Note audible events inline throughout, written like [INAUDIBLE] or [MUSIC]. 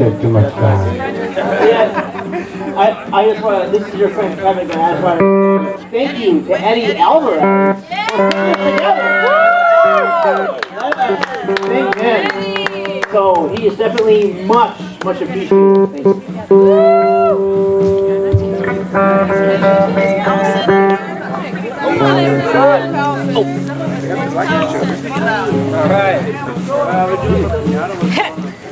take too much time. Yeah, I, I just want to, this is your friend Kevin, and I just want to thank you to Eddie Alvarez. Yeah. Thank him. So he is definitely much, much appreciated. Thank you. Mike, Mike.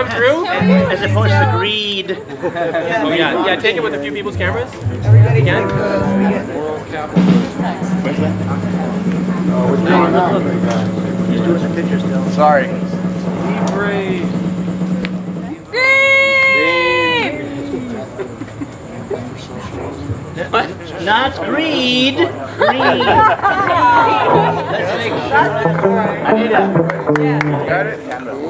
come through? As opposed to greed. [LAUGHS] Oh yeah, yeah. Take it with a few people's cameras. Again. He's doing the picture still. Sorry. [LAUGHS] Not greed, greed. Let's make sure. Anita. Got it?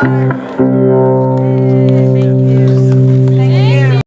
Oh, man.